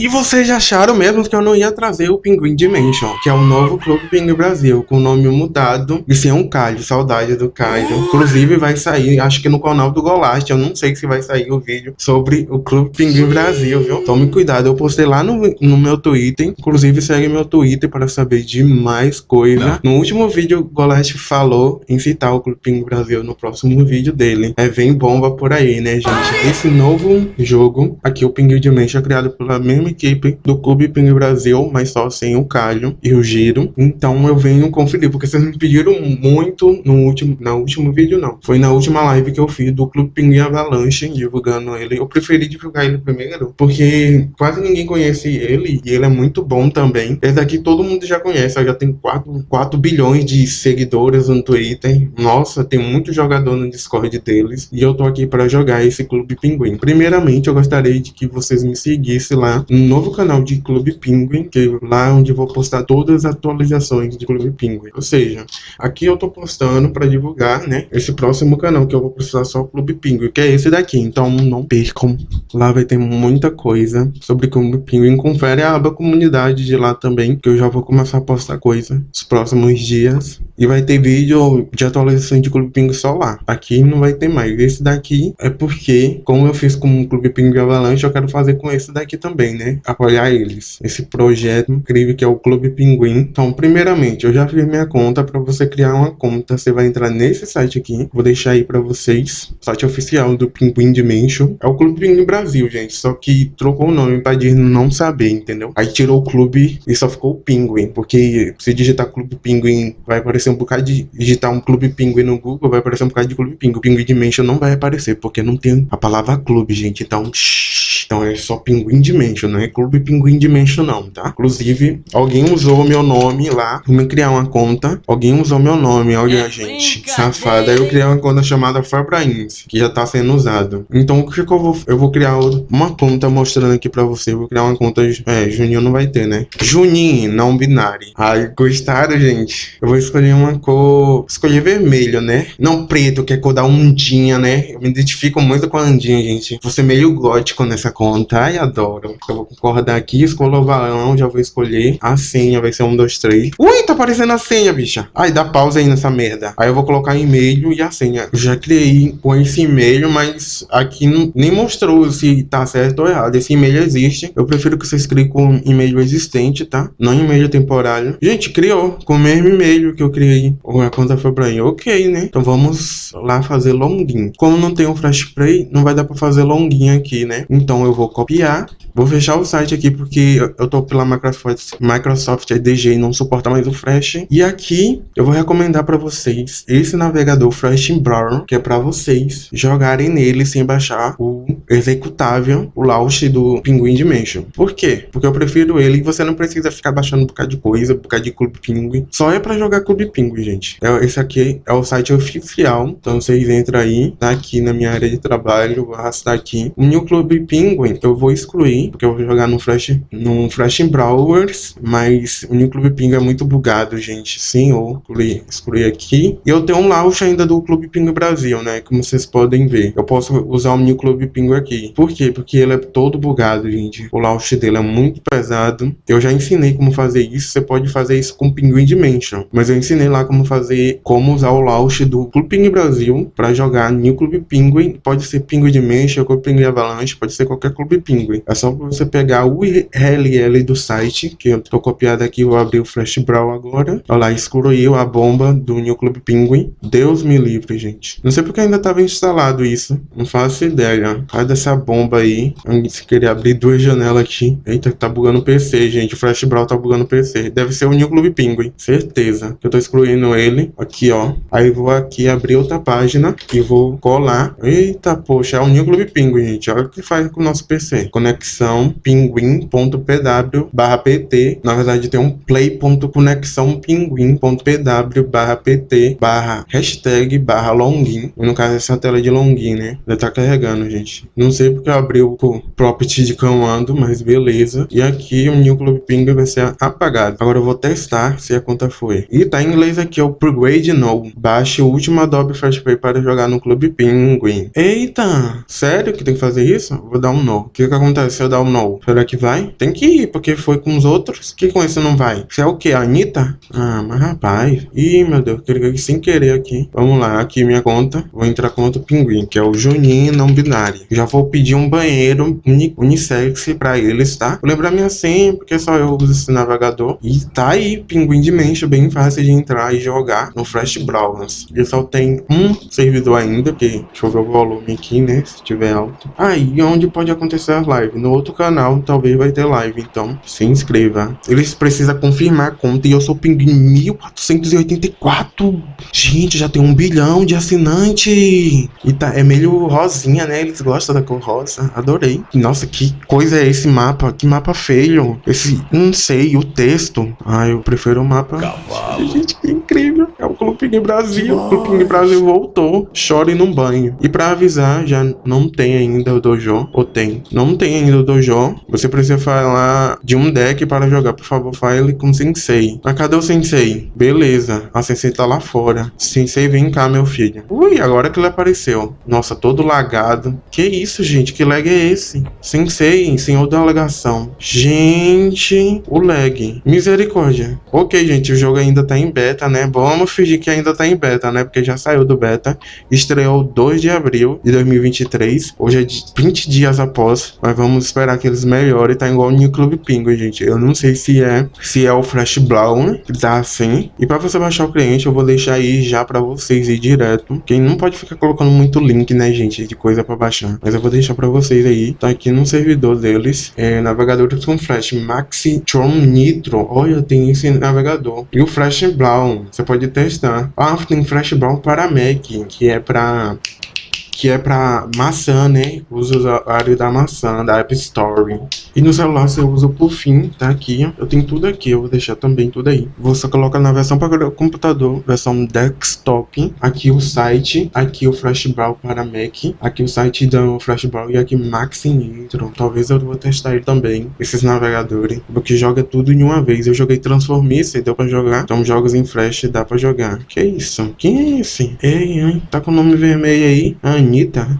E vocês acharam mesmo que eu não ia trazer o Pinguim Dimension, que é o novo Clube Pinguim Brasil, com o nome mudado e sem um Caio, saudade do Caio. Inclusive vai sair, acho que no canal do Golast, eu não sei se vai sair o vídeo sobre o Clube Pinguim Brasil, viu? Tome cuidado, eu postei lá no, no meu Twitter, inclusive segue meu Twitter para saber de mais coisa. No último vídeo, o Golast falou em citar o Clube Pinguim Brasil no próximo vídeo dele. É, vem bomba por aí, né, gente? Esse novo jogo, aqui o Pinguim Dimension, é criado pela mesma equipe do Clube Ping Brasil, mas só sem o Calho e o Giro. Então eu venho conferir, porque vocês me pediram muito no último, no último vídeo, não. Foi na última live que eu fiz do Clube Pinguim Avalanche, divulgando ele. Eu preferi divulgar ele primeiro, porque quase ninguém conhece ele, e ele é muito bom também. Esse daqui todo mundo já conhece, já tem 4, 4 bilhões de seguidores no Twitter. Nossa, tem muito jogador no Discord deles, e eu tô aqui para jogar esse Clube Pinguim. Primeiramente, eu gostaria de que vocês me seguissem lá no novo canal de Clube Penguin, que é lá onde vou postar todas as atualizações de Clube Penguin. Ou seja, aqui eu tô postando para divulgar, né, esse próximo canal que eu vou postar só Clube Penguin, que é esse daqui. Então não percam, lá vai ter muita coisa sobre Clube Penguin. Confere a aba comunidade de lá também, que eu já vou começar a postar coisa nos próximos dias. E vai ter vídeo de atualização de Clube Penguin só lá. Aqui não vai ter mais. Esse daqui é porque, como eu fiz com o Clube Penguin Avalanche, eu quero fazer com esse daqui também, né? Apoiar eles. Esse projeto incrível que é o Clube Pinguim. Então, primeiramente, eu já fiz minha conta. Para você criar uma conta, você vai entrar nesse site aqui. Vou deixar aí para vocês. Site oficial do Pinguim Dimension. É o Clube Pinguim Brasil, gente. Só que trocou o nome pra Disney não saber, entendeu? Aí tirou o clube e só ficou o Pinguim. Porque se digitar Clube Pinguim, vai aparecer um bocado de... Digitar um Clube Pinguim no Google, vai aparecer um bocado de Clube Pinguim. Pinguim Dimension não vai aparecer, porque não tem a palavra clube, gente. Então, shh, então é só Pinguim Dimension, não é Clube Pinguim Dimension não, tá? Inclusive, alguém usou meu nome lá pra me criar uma conta. Alguém usou meu nome, olha, é gente, safada. Aí eu criei uma conta chamada Fabrains, que já tá sendo usado. Então, o que, que eu vou... Eu vou criar uma conta mostrando aqui pra você. Eu vou criar uma conta... É, Juninho não vai ter, né? Juninho, não binário. Ai, gostaram, gente? Eu vou escolher uma cor... Escolher vermelho, né? Não preto, que é cor da ondinha, né? Eu me identifico muito com a ondinha, gente. Vou ser meio gótico nessa conta. Ai, adoro. Eu vou concordar aqui, escolho o balão, já vou escolher. A senha vai ser um, dois, três. Ui, tá aparecendo a senha, bicha. Ai, dá pausa aí nessa merda. Aí eu vou colocar e-mail e a senha. Eu já criei com esse e-mail, mas aqui não, nem mostrou se tá certo ou errado. Esse e-mail existe. Eu prefiro que vocês criem com e-mail existente, tá? Não e-mail temporário. Gente, criou com o mesmo e-mail que eu criei. A conta foi pra mim. Ok, né? Então vamos lá fazer login. Como não tem um flash play, não vai dar pra fazer login aqui, né? Então eu vou copiar. Vou fechar o site aqui porque eu tô pela Microsoft, Microsoft EDG e não suporta mais o Flash. E aqui eu vou recomendar para vocês esse navegador Flash Browser, que é para vocês jogarem nele sem baixar o executável, o launch do Pinguim Dimension. Por quê? Porque eu prefiro ele e você não precisa ficar baixando um bocado de coisa, um bocado de Clube Pinguim. Só é para jogar Clube Pinguim, gente. É, esse aqui é o site oficial, então vocês entram aí, tá aqui na minha área de trabalho, vou arrastar aqui. O New Clube Pinguim eu vou excluir, porque eu vou jogar no Flash, no Flash Browers, mas o New Clube Pinguim é muito bugado, gente. Sim, eu excluir, excluir aqui. E eu tenho um launch ainda do Clube Pinguim Brasil, né, como vocês podem ver. Eu posso usar o New Clube Pinguim aqui. Por quê? Porque ele é todo bugado, gente. O launch dele é muito pesado. Eu já ensinei como fazer isso. Você pode fazer isso com Pinguim Dimension. Mas eu ensinei lá como fazer, como usar o launch do Clube Pinguim Brasil para jogar New Clube Pinguim. Pode ser Pinguim Dimension, Clube Pinguim Avalanche, pode ser qualquer Clube Pinguim. É só você pegar o URL do site, que eu tô copiado aqui, vou abrir o Flash Brawl agora. Olha lá, excluiu a bomba do New Clube Pinguim. Deus me livre, gente. Não sei porque ainda tava instalado isso. Não faço ideia. Sai dessa bomba aí. Se querer abrir duas janelas aqui. Eita, tá bugando o PC, gente. O Flash Brawl tá bugando o PC. Deve ser o New Clube Pinguim. Certeza. Eu tô excluindo ele. Aqui, ó. Aí vou aqui abrir outra página e vou colar. Eita, poxa, é o New Clube Pinguim, gente. Olha o que faz com o nosso PC. Conexão pinguim.pw barra pt. Na verdade, tem um play.conexão pinguim.pw barra pt barra hashtag barra login. No caso, essa tela de login, né? Já tá carregando, gente. Não sei porque eu abri o property de comando, mas beleza. E aqui o New Club Ping vai ser apagado. Agora eu vou testar se a conta foi. E tá em inglês aqui é o Upgrade No. Baixe o último Adobe Flash para jogar no Clube Penguin. Eita, sério que tem que fazer isso? Vou dar um No. O que que acontece se eu dar um No? Será que vai? Tem que ir, porque foi com os outros. que com esse não vai? Você é o que? A Anitta? Ah, mas rapaz. Ih, meu Deus, cliquei sem querer aqui. Vamos lá, aqui minha conta. Vou entrar com outro pinguim, que é o Juninho não binário. Já vou pedir um banheiro uni unissex pra eles, tá? Vou lembrar minha senha, porque só eu uso esse navegador. E tá aí, Pinguim Dimension, bem fácil de entrar e jogar no Flash Browsers. Ele só tem um servidor ainda, porque deixa eu ver o volume aqui, né? Se tiver alto. Aí, ah, onde pode acontecer as lives? No outro canal, talvez vai ter live, então se inscreva. Eles precisam confirmar a conta e eu sou Pinguim 1484. Gente, já tem um bilhão de assinante. E tá, é meio rosinha, né? Eles gostam da cor rosa. Adorei. Nossa, que coisa é esse mapa? Que mapa feio. Esse, não sei, o texto. Ah, eu prefiro o mapa. Cavalo. Gente, que incrível. É o Clube Brasil. O Clube Brasil voltou. Chore no banho. E pra avisar, já não tem ainda o dojo. Ou tem? Não tem ainda o dojo. Você precisa falar de um deck para jogar. Por favor, fale com o Sensei. Mas cadê o Sensei? Beleza. A Sensei tá lá fora. Sensei, vem cá, meu filho. Ui, agora que ele apareceu. Nossa, todo lagado. Que isso, gente? Que lag é esse? Sensei, senhor da alegação. Gente, o lag. Misericórdia. Ok, gente, o jogo ainda tá em beta, né? Vamos fingir que ainda tá em beta, né? Porque já saiu do beta. Estreou 2 de abril de 2023. Hoje é 20 dias após. Mas vamos esperar que eles melhorem. Tá igual o New Club Pingo, gente. Eu não sei se é se é o Flash Brown, que tá assim. E pra você baixar o cliente, eu vou deixar aí já pra vocês ir direto. Quem não pode ficar colocando muito link, né, gente, de coisa pra baixar. Mas eu vou deixar pra vocês aí. Tá aqui no servidor deles. É, navegadores com Flash Maxi Tron Nitro. Olha, tem esse navegador. E o Flash Brown. Você pode testar. Ah, tem Flash Brown para Mac, que é pra que é para maçã, né? O usuário da maçã, da App Store. E no celular você usa por fim, tá aqui. Eu tenho tudo aqui, eu vou deixar também tudo aí. Você coloca na versão para o computador, versão desktop. Aqui o site, aqui o Flashball para Mac, aqui o site do Flashball e aqui Max Nitro. Talvez eu vou testar ele também, esses navegadores, porque joga tudo em uma vez. Eu joguei Transformice, deu para jogar. Então jogos em Flash dá para jogar. Que isso? Quem é esse? Ei? Tá com o nome vermelho aí? Ai,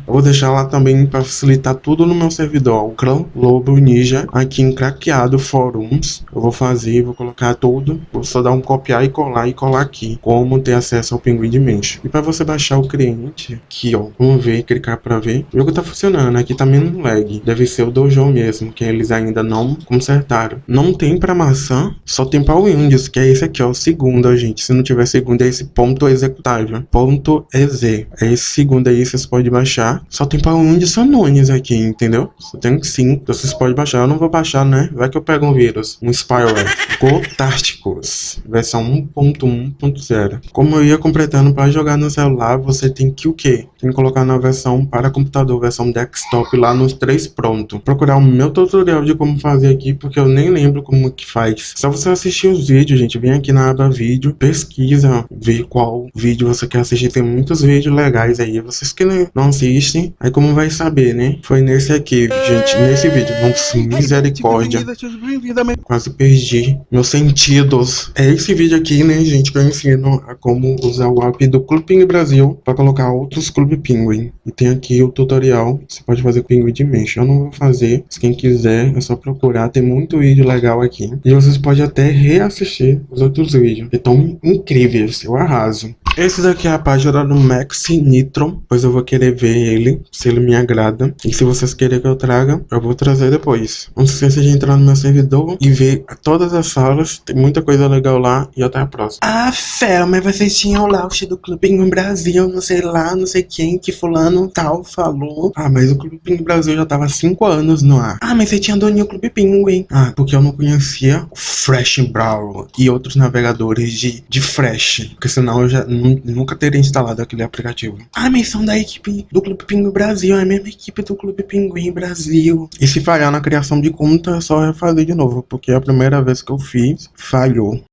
Eu vou deixar lá também para facilitar tudo no meu servidor, o Clã Lobo Ninja, aqui em craqueado forums. Eu vou fazer, vou colocar tudo, vou só dar um copiar e colar e colar aqui, como ter acesso ao Pinguim Dimension. E para você baixar o cliente, aqui ó, vamos ver, clicar para ver. O jogo tá funcionando, aqui tá menos lag, deve ser o Dojo mesmo, que eles ainda não consertaram. Não tem para maçã, só tem para Windows, que é esse aqui ó, o segundo, gente. Se não tiver segundo, é esse ponto executável, ponto EZ. É esse segundo aí, vocês podem pode baixar. Só tem para de Sanones aqui, entendeu? Só tem cinco. Então vocês podem baixar. Eu não vou baixar, né? Vai que eu pego um vírus. Um spyware. Gotárticos. Versão 1.1.0. Como eu ia completando para jogar no celular, você tem que o quê? Tem que colocar na versão para computador, versão desktop lá nos três pronto. Procurar o meu tutorial de como fazer aqui, porque eu nem lembro como que faz. Só você assistir os vídeos, gente. Vem aqui na aba vídeo, pesquisa, ver qual vídeo você quer assistir. Tem muitos vídeos legais aí. Vocês que não assistem, aí como vai saber, né? Foi nesse aqui, gente, nesse vídeo. Vamos, misericórdia. Quase perdi meus sentidos. É esse vídeo aqui, né, gente, que eu ensino a como usar o app do Clube Pinguim Brasil para colocar outros Pinguim. E tem aqui o tutorial, você pode fazer com o Pinguim Dimension. Eu não vou fazer, mas quem quiser é só procurar, tem muito vídeo legal aqui. E vocês podem até reassistir os outros vídeos, que estão incríveis, eu arraso. Esse daqui é a página do Max Nitro, pois eu vou querer ver ele, se ele me agrada. E se vocês querem que eu traga, eu vou trazer depois. Não se esqueça de entrar no meu servidor e ver todas as salas, tem muita coisa legal lá e até a próxima. Ah, Fel, mas vocês tinham o launch do Clube no Brasil, não sei lá, não sei quem, que fulano tal falou. Ah, mas o Clube Pinguim Brasil já tava há 5 anos no ar. Ah, mas você tinha doninho Clube Pinguim. Ah, porque eu não conhecia o Fresh Brawl e outros navegadores de, de Fresh, porque senão eu já nunca teria instalado aquele aplicativo. Ah, mas são da equipe do Clube Pinguim Brasil, é a mesma equipe do Clube Pinguim Brasil. E se falhar na criação de conta, é só refazer de novo, porque a primeira vez que eu fiz, falhou.